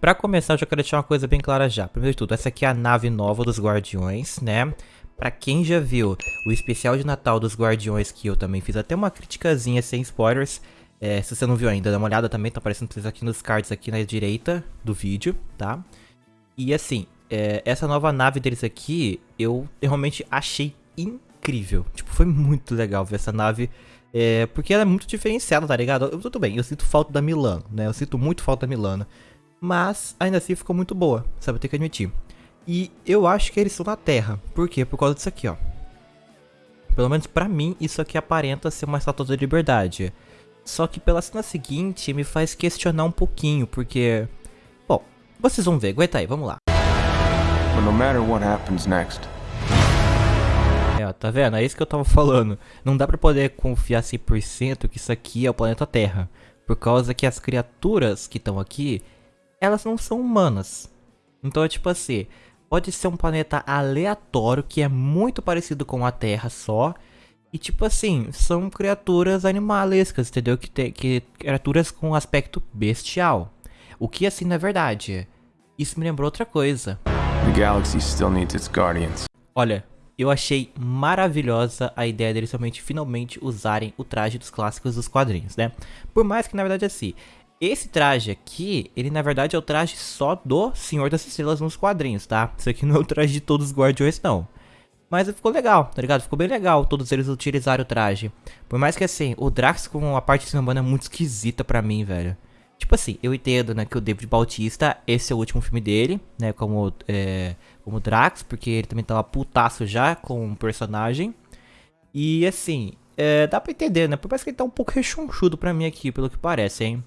Pra começar, eu já quero deixar uma coisa bem clara já. Primeiro de tudo, essa aqui é a nave nova dos Guardiões, né? Pra quem já viu o especial de Natal dos Guardiões, que eu também fiz até uma criticazinha sem spoilers, é, se você não viu ainda, dá uma olhada também, tá aparecendo vocês aqui nos cards aqui na direita do vídeo, tá? E assim, é, essa nova nave deles aqui, eu realmente achei incrível. Tipo, foi muito legal ver essa nave, é, porque ela é muito diferenciada, tá ligado? Eu, tudo bem, eu sinto falta da Milano, né? Eu sinto muito falta da Milano. Mas, ainda assim, ficou muito boa, sabe? Eu tenho que admitir. E eu acho que eles estão na Terra. Por quê? Por causa disso aqui, ó. Pelo menos pra mim, isso aqui aparenta ser uma estátua da liberdade. Só que pela cena seguinte, me faz questionar um pouquinho, porque... Bom, vocês vão ver. Aguenta aí, vamos lá. But no matter what happens next, É, tá vendo? É isso que eu tava falando. Não dá pra poder confiar 100% que isso aqui é o planeta Terra. Por causa que as criaturas que estão aqui, elas não são humanas. Então é tipo assim, pode ser um planeta aleatório que é muito parecido com a Terra só. E tipo assim, são criaturas animalescas, entendeu? Que, tem que criaturas com aspecto bestial. O que assim não é verdade. Isso me lembrou outra coisa. the galaxy still needs its guardians. Olha, eu achei maravilhosa a ideia deles realmente finalmente usarem o traje dos clássicos dos quadrinhos, né? Por mais que na verdade assim, esse traje aqui, ele na verdade é o traje só do Senhor das Estrelas nos quadrinhos, tá? Isso aqui não é o traje de todos os Guardiões não. Mas ficou legal, tá ligado? Ficou bem legal todos eles utilizarem o traje. Por mais que assim, o Drax com a parte de Sambana é muito esquisita pra mim, velho. Tipo assim, eu entendo, né, que o David Bautista, esse é o último filme dele, né, como, é, como Drax, porque ele também tava putaço já com o personagem. E assim, é, dá pra entender, né, por mais que ele tá um pouco rechonchudo pra mim aqui, pelo que parece, hein.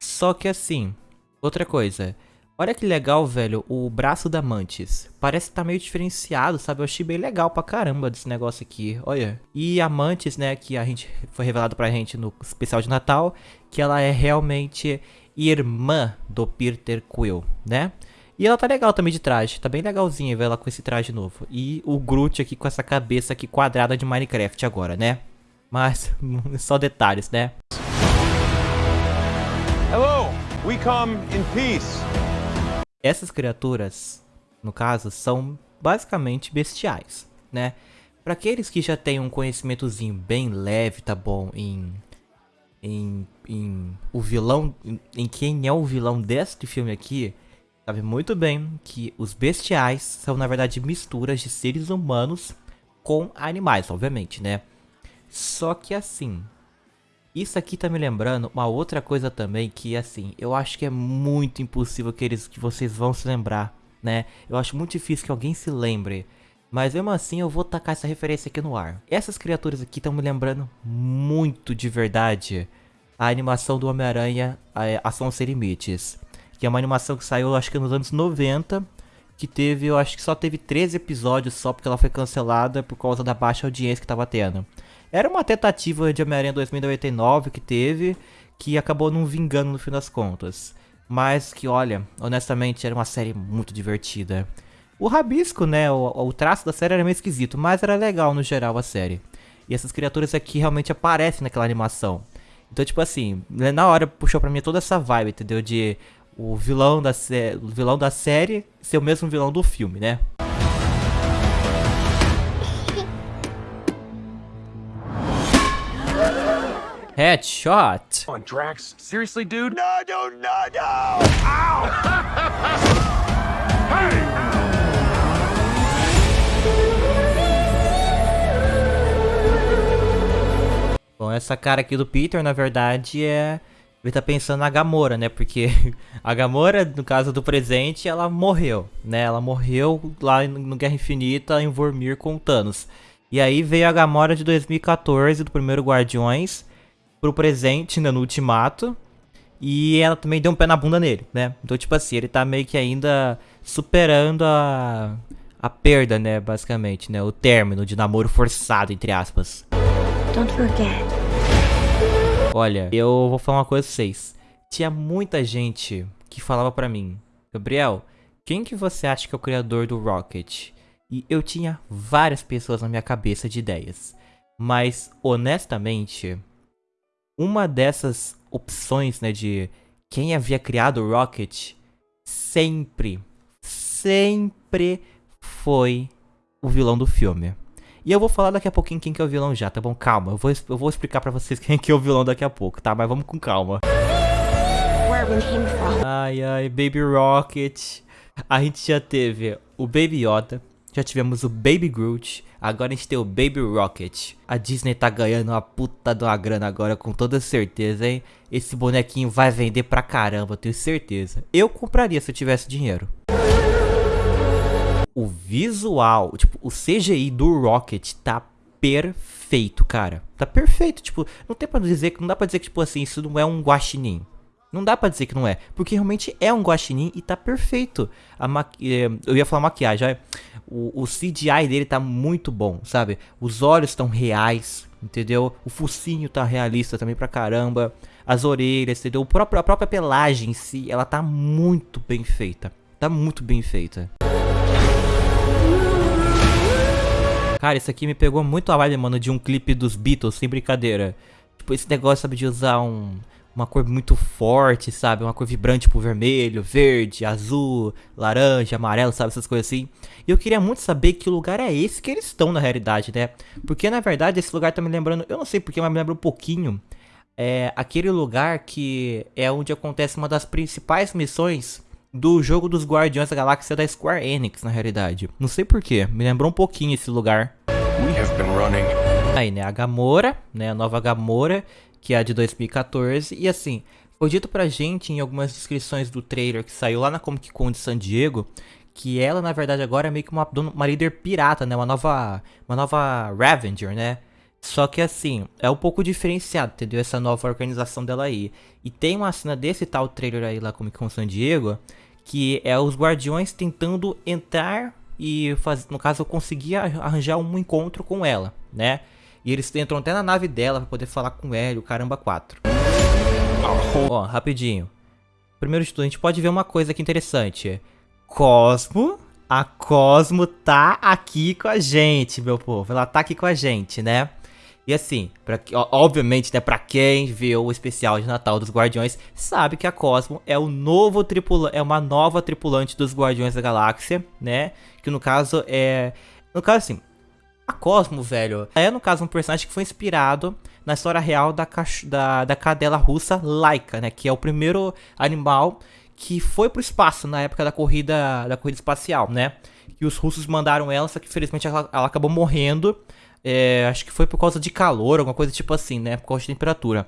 Só que assim, outra coisa, olha que legal, velho, o braço da Mantis. Parece que tá meio diferenciado, sabe, eu achei bem legal pra caramba desse negócio aqui, olha. E a Mantis, né, que a gente, foi revelado pra gente no especial de Natal, que ela é realmente irmã do Peter Quill, né? E ela tá legal também de traje, tá bem legalzinha ver ela com esse traje novo. E o Groot aqui com essa cabeça aqui quadrada de Minecraft agora, né? Mas, só detalhes, né? Hello, we come in peace. Essas criaturas, no caso, são basicamente bestiais, né? Para aqueles que já têm um conhecimentozinho bem leve, tá bom, em em, em o vilão, em, em quem é o vilão deste filme aqui, sabe muito bem que os bestiais são na verdade misturas de seres humanos com animais, obviamente, né? Só que assim, isso aqui tá me lembrando uma outra coisa também que assim, eu acho que é muito impossível que eles que vocês vão se lembrar, né? Eu acho muito difícil que alguém se lembre. Mas mesmo assim eu vou tacar essa referência aqui no ar. Essas criaturas aqui estão me lembrando muito de verdade a animação do Homem-Aranha Ação Sem Limites. Que é uma animação que saiu acho que nos anos 90. Que teve, eu acho que só teve 13 episódios só porque ela foi cancelada por causa da baixa audiência que tava tendo. Era uma tentativa de Homem-Aranha 2099 que teve, que acabou não vingando no fim das contas. Mas que, olha, honestamente, era uma série muito divertida. O rabisco, né, o, o traço da série era meio esquisito, mas era legal no geral a série. E essas criaturas aqui realmente aparecem naquela animação. Então, tipo assim, na hora puxou pra mim toda essa vibe, entendeu? De o vilão da, o vilão da série ser o mesmo vilão do filme, né? Headshot. On, Drax. Seriously, dude? No, no, no, no! Bom, essa cara aqui do Peter, na verdade, é... Ele tá pensando na Gamora, né? Porque a Gamora, no caso do presente, ela morreu, né? Ela morreu lá no Guerra Infinita em Vormir com o Thanos. E aí veio a Gamora de 2014, do primeiro Guardiões, pro presente, né, no Ultimato. E ela também deu um pé na bunda nele, né? Então, tipo assim, ele tá meio que ainda superando a, a perda, né, basicamente, né? O término de namoro forçado, entre aspas. Don't forget. Olha, eu vou falar uma coisa pra vocês. Tinha muita gente que falava pra mim, Gabriel, quem que você acha que é o criador do Rocket? E eu tinha várias pessoas na minha cabeça de ideias. Mas, honestamente, uma dessas opções, né, de quem havia criado o Rocket, sempre, sempre foi o vilão do filme. E eu vou falar daqui a pouquinho quem que é o vilão já, tá bom? Calma, eu vou, eu vou explicar pra vocês quem que é o vilão daqui a pouco, tá? Mas vamos com calma. Ai, ai, Baby Rocket. A gente já teve o Baby Yoda, já tivemos o Baby Groot, agora a gente tem o Baby Rocket. A Disney tá ganhando uma puta de uma grana agora, com toda certeza, hein? Esse bonequinho vai vender pra caramba, tenho certeza. Eu compraria se eu tivesse dinheiro. O visual, tipo, o CGI do Rocket tá perfeito, cara. Tá perfeito, tipo, não tem pra dizer que não dá pra dizer que tipo assim, isso não é um guaxinim. Não dá pra dizer que não é, porque realmente é um guaxinim e tá perfeito. A. Eh, eu ia falar maquiagem, o, o CGI dele tá muito bom, sabe? Os olhos estão reais, entendeu? O focinho tá realista também pra caramba. As orelhas, entendeu? O próprio, a própria pelagem em si, ela tá muito bem feita. Tá muito bem feita. Cara, isso aqui me pegou muito a vibe, mano, de um clipe dos Beatles, sem brincadeira. Tipo, esse negócio, sabe, de usar um uma cor muito forte, sabe? Uma cor vibrante, tipo vermelho, verde, azul, laranja, amarelo, sabe? Essas coisas assim. E eu queria muito saber que lugar é esse que eles estão na realidade, né? Porque na verdade esse lugar tá me lembrando, eu não sei porque, mas me lembra um pouquinho. É aquele lugar que é onde acontece uma das principais missões do jogo dos Guardiões da Galáxia da Square Enix, na realidade. Não sei porquê, me lembrou um pouquinho esse lugar. Aí, né, a Gamora, né, a nova Gamora, que é a de 2014. E assim, foi dito pra gente em algumas descrições do trailer que saiu lá na Comic Con de San Diego, que ela na verdade agora é meio que uma, uma líder pirata, né? Uma nova, uma nova Ravenger, né? Só que assim, é um pouco diferenciado, entendeu? Essa nova organização dela aí. E tem uma cena desse tal trailer aí lá Comic Con San Diego, que é os guardiões tentando entrar e fazer, no caso, conseguir arranjar um encontro com ela, né? E eles entram até na nave dela pra poder falar com ele, o caramba 4. Ó, rapidinho. Primeiro de tudo, a gente pode ver uma coisa aqui interessante. Cosmo, a Cosmo tá aqui com a gente, meu povo. Ela tá aqui com a gente, né? E assim, pra, obviamente, né, pra quem viu o especial de Natal dos Guardiões, sabe que a Cosmo é o novo tripulante, é uma nova tripulante dos Guardiões da Galáxia, né? Que no caso é... No caso assim, a Cosmo, velho, é no caso um personagem que foi inspirado na história real da, da, da cadela russa Laika, né? Que é o primeiro animal que foi pro espaço na época da corrida, da corrida espacial, né? E os russos mandaram ela, só que infelizmente ela, ela acabou morrendo. É, acho que foi por causa de calor, alguma coisa tipo assim, né? Por causa de temperatura.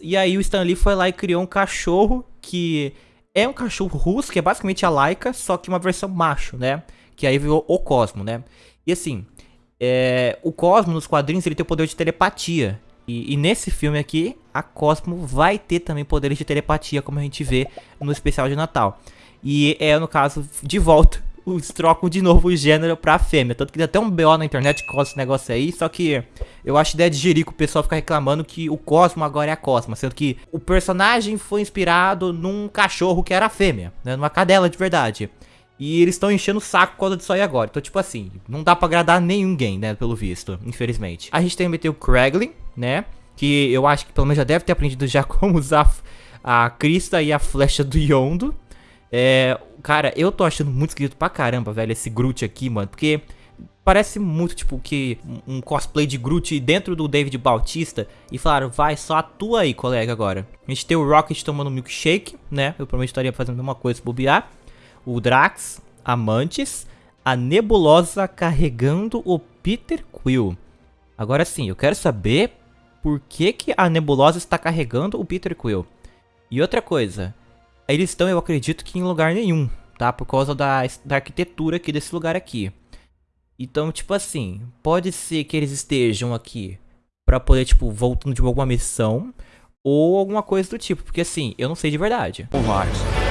E aí o Stan Lee foi lá e criou um cachorro que é um cachorro russo, que é basicamente a Laika, só que uma versão macho, né? Que aí virou o Cosmo, né? E assim, é, o Cosmo nos quadrinhos ele tem o poder de telepatia. E, e, nesse filme aqui, a Cosmo vai ter também poderes de telepatia, como a gente vê no especial de Natal. E é, no caso, de volta, eles trocam de novo o gênero pra fêmea. Tanto que tem até um BO na internet com esse negócio aí. Só que eu acho ideia de jerico o pessoal ficar reclamando que o Cosmo agora é a Cosma. Sendo que o personagem foi inspirado num cachorro que era fêmea, né, numa cadela de verdade. E eles estão enchendo o saco por causa disso aí agora. Então, tipo assim, não dá pra agradar ninguém, né? Pelo visto, infelizmente. A gente também tem o Kraglin, né? Que eu acho que pelo menos já deve ter aprendido já como usar a crista e a flecha do Yondo. É, cara, eu tô achando muito esquisito pra caramba, velho, esse Groot aqui, mano. Porque parece muito, tipo, que um cosplay de Groot dentro do David Bautista. E falaram, vai, só atua aí, colega, agora. A gente tem o Rocket tomando milkshake, né? Eu provavelmente estaria fazendo a mesma coisa se bobear o Drax, Amantes, a Nebulosa carregando o Peter Quill. Agora sim, eu quero saber por que, que a Nebulosa está carregando o Peter Quill. E outra coisa, eles estão, eu acredito que em lugar nenhum, tá? Por causa da, da arquitetura aqui desse lugar aqui. Então, tipo assim, pode ser que eles estejam aqui pra poder, tipo, voltando de alguma missão ou alguma coisa do tipo, porque assim, eu não sei de verdade. Lies.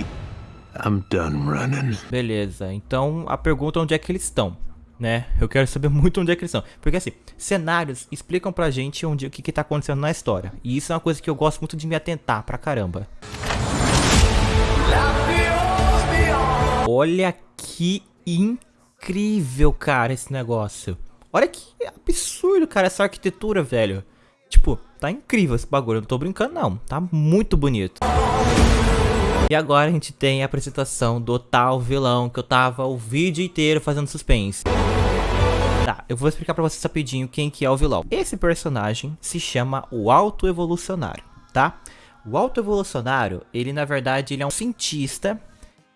I'm done running. Beleza, então a pergunta é onde é que eles estão, né? Eu quero saber muito onde é que eles estão. Porque assim, cenários explicam pra gente onde, o que, que tá acontecendo na história. E isso é uma coisa que eu gosto muito de me atentar pra caramba. Olha que incrível, cara, esse negócio. Olha que absurdo, cara, essa arquitetura, velho. Tipo, tá incrível esse bagulho, eu não tô brincando não, tá muito bonito. E agora a gente tem a apresentação do tal vilão que eu tava o vídeo inteiro fazendo suspense. Tá, eu vou explicar pra vocês rapidinho quem que é o vilão. Esse personagem se chama o Auto Evolucionário, tá? O Auto Evolucionário, ele na verdade ele é um cientista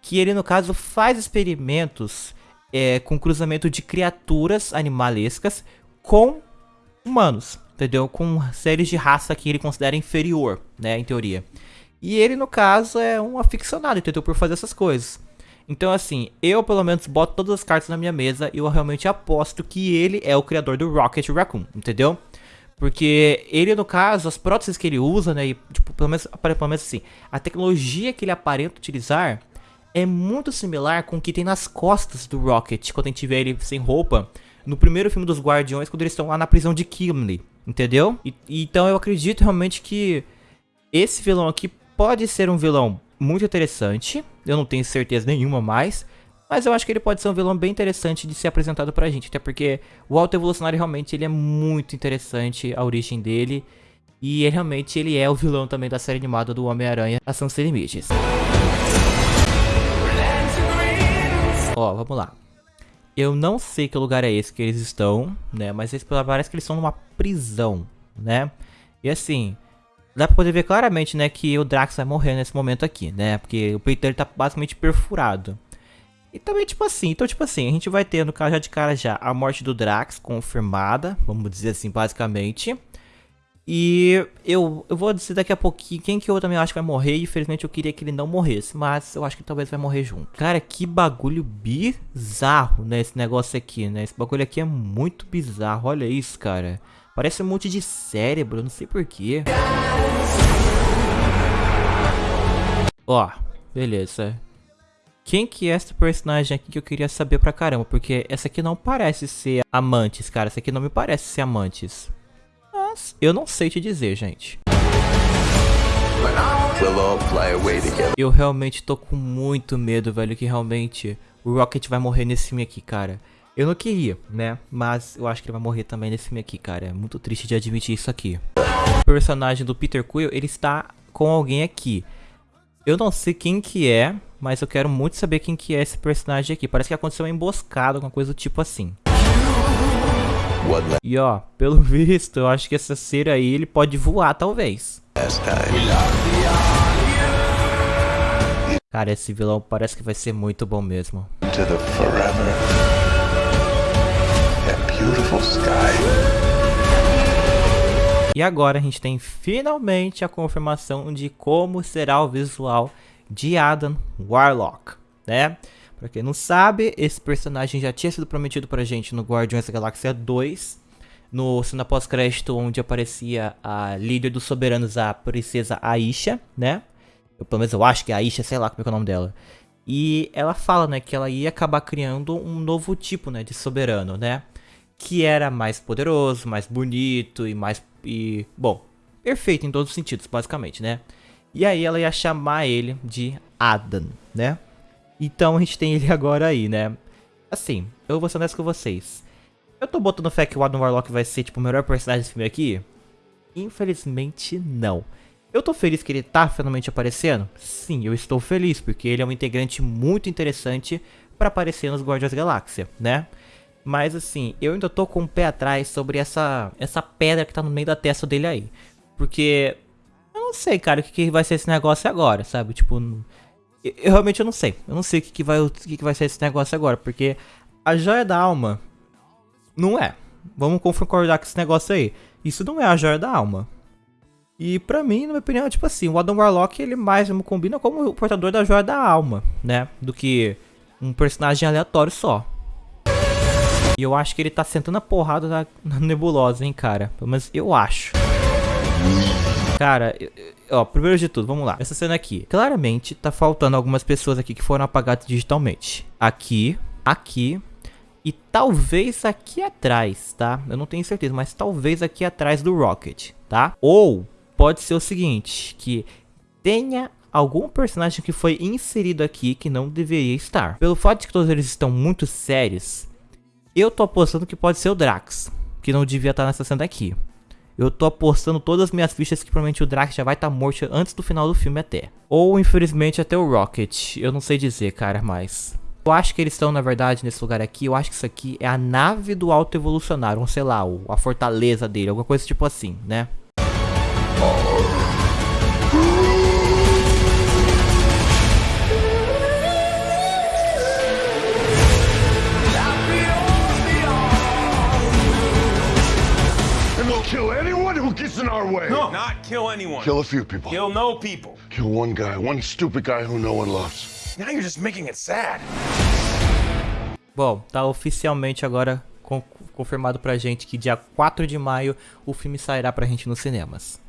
que ele no caso faz experimentos é, com cruzamento de criaturas animalescas com humanos, entendeu? Com séries de raça que ele considera inferior, né, em teoria. E ele, no caso, é um aficionado, entendeu? Por fazer essas coisas. Então, assim, eu pelo menos boto todas as cartas na minha mesa e eu realmente aposto que ele é o criador do Rocket Raccoon, entendeu? Porque ele, no caso, as próteses que ele usa, né, e, tipo, pelo menos, pelo menos assim, a tecnologia que ele aparenta utilizar é muito similar com o que tem nas costas do Rocket, quando a gente vê ele sem roupa, no primeiro filme dos Guardiões, quando eles estão lá na prisão de Kimley, entendeu? E, então eu acredito realmente que esse vilão aqui pode ser um vilão muito interessante, eu não tenho certeza nenhuma mais, mas eu acho que ele pode ser um vilão bem interessante de ser apresentado pra gente, até porque o Alto Evolucionário realmente ele é muito interessante, a origem dele, e ele, realmente ele é o vilão também da série animada do Homem-Aranha, Ação Sem Limites. Ó, vamos lá. Eu não sei que lugar é esse que eles estão, né? Mas parece que eles estão numa prisão, né? E assim, dá pra poder ver claramente, né, que o Drax vai morrer nesse momento aqui, né? Porque o peito dele tá basicamente perfurado. E também, tipo assim, então, tipo assim, a gente vai ter, no caso, já de cara já, a morte do Drax confirmada, vamos dizer assim, basicamente. E eu, eu vou dizer daqui a pouquinho quem que eu também acho que vai morrer. Infelizmente eu queria que ele não morresse. Mas eu acho que talvez vai morrer junto. Cara, que bagulho bizarro, né? Esse negócio aqui, né? Esse bagulho aqui é muito bizarro. Olha isso, cara. Parece um monte de cérebro, não sei porquê. Ó, beleza. Quem que é esse personagem aqui que eu queria saber pra caramba? Porque essa aqui não parece ser Amantes, cara. Essa aqui não me parece ser Amantes. Mas eu não sei te dizer, gente. Eu realmente tô com muito medo, velho, que realmente o Rocket vai morrer nesse filme aqui, cara. Eu não queria, né? Mas eu acho que ele vai morrer também nesse filme aqui, cara. É muito triste de admitir isso aqui. O personagem do Peter Quill, ele está com alguém aqui. Eu não sei quem que é, mas eu quero muito saber quem que é esse personagem aqui. Parece que aconteceu uma emboscada, alguma coisa do tipo assim. E ó, pelo visto, eu acho que essa cera aí, ele pode voar, talvez. Cara, esse vilão parece que vai ser muito bom mesmo. E agora a gente tem finalmente a confirmação de como será o visual de Adam Warlock, né? Pra quem não sabe, esse personagem já tinha sido prometido pra gente no Guardiões da Galáxia 2. No cena pós-crédito, onde aparecia a líder dos soberanos, a princesa Aisha, né? Eu, pelo menos eu acho que é Aisha, sei lá como é, é o nome dela. E ela fala, né, que ela ia acabar criando um novo tipo, né, de soberano, né? Que era mais poderoso, mais bonito e mais... E, bom, perfeito em todos os sentidos, basicamente, né? E aí ela ia chamar ele de Adam, né? Então a gente tem ele agora aí, né? Assim, eu vou ser honesto com vocês. Eu tô botando fé que o Adam Warlock vai ser, tipo, o melhor personagem desse filme aqui? Infelizmente, não. Eu tô feliz que ele tá finalmente aparecendo? Sim, eu estou feliz, porque ele é um integrante muito interessante para aparecer nos Guardiões da Galáxia, né? Mas assim, eu ainda tô com o pé atrás sobre essa, essa pedra que tá no meio da testa dele aí. Porque eu não sei, cara, o que, que vai ser esse negócio agora, sabe? Tipo, eu realmente eu não sei. Eu não sei o que, que, vai, o que, que vai ser esse negócio agora. Porque a joia da alma não é. Vamos concordar com esse negócio aí. Isso não é a joia da alma. E pra mim, na minha opinião, tipo assim, o Adam Warlock ele mais me combina como o portador da joia da alma, né? Do que um personagem aleatório só. E eu acho que ele tá sentando a porrada na, na nebulosa, hein, cara. Menos eu acho. Cara, ó, primeiro de tudo, vamos lá. Essa cena aqui, claramente tá faltando algumas pessoas aqui que foram apagadas digitalmente. Aqui, aqui e talvez aqui atrás, tá? Eu não tenho certeza, mas talvez aqui atrás do Rocket, tá? Ou pode ser o seguinte, que tenha algum personagem que foi inserido aqui que não deveria estar. Pelo fato de que todos eles estão muito sérios, eu tô apostando que pode ser o Drax, que não devia estar nessa cena aqui. eu tô apostando todas as minhas fichas que provavelmente o Drax já vai estar tá morto antes do final do filme até. Ou, infelizmente, até o Rocket. Eu não sei dizer, cara, mas... Eu acho que eles estão, na verdade, nesse lugar aqui. Eu acho que isso aqui é a nave do Alto Evolucionário. Um, sei lá, a fortaleza dele. Alguma coisa tipo assim, né? kill way. No, not kill anyone. Kill a few people. Kill no people. Kill one guy, one stupid guy who no one loves. Now you're just making it sad. Bom, tá oficialmente agora com, confirmado pra gente que dia 4 de maio o filme sairá pra gente nos cinemas.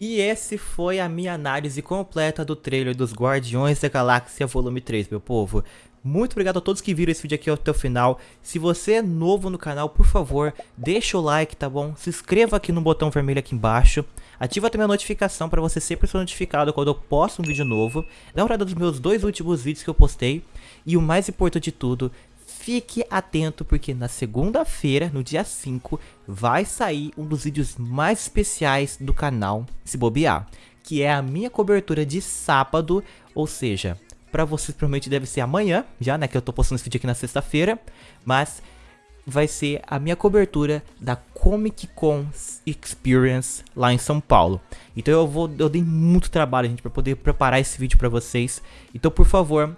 E esse foi a minha análise completa do trailer dos Guardiões da Galáxia Volume 3, meu povo. Muito obrigado a todos que viram esse vídeo aqui até o final. Se você é novo no canal, por favor, deixa o like, tá bom? Se inscreva aqui no botão vermelho aqui embaixo. Ativa também a notificação para você sempre ser notificado quando eu posto um vídeo novo. Dá uma olhada nos meus dois últimos vídeos que eu postei. E o mais importante de tudo, fique atento porque na segunda-feira, no dia 5, vai sair um dos vídeos mais especiais do canal, se bobear. Que é a minha cobertura de sábado, ou seja, Pra vocês provavelmente deve ser amanhã, já, né? Que eu tô postando esse vídeo aqui na sexta-feira. Mas vai ser a minha cobertura da Comic Con Experience lá em São Paulo. Então eu vou, eu dei muito trabalho, gente, para poder preparar esse vídeo para vocês. Então, por favor,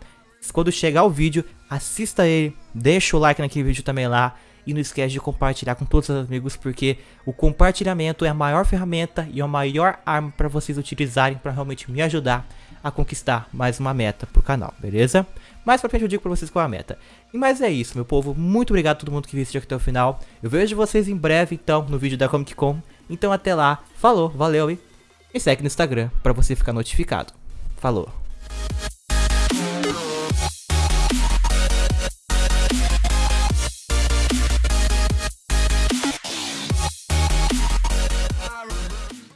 quando chegar o vídeo, assista ele, deixa o like naquele vídeo também lá. E não esquece de compartilhar com todos os amigos, porque o compartilhamento é a maior ferramenta e a maior arma para vocês utilizarem para realmente me ajudar a conquistar mais uma meta pro canal, beleza? Mais pra frente eu digo pra vocês qual é a meta. E mais é isso, meu povo. Muito obrigado a todo mundo que viu esse vídeo até o final. Eu vejo vocês em breve, então, no vídeo da Comic Con. Então até lá. Falou, valeu e me segue no Instagram pra você ficar notificado. Falou.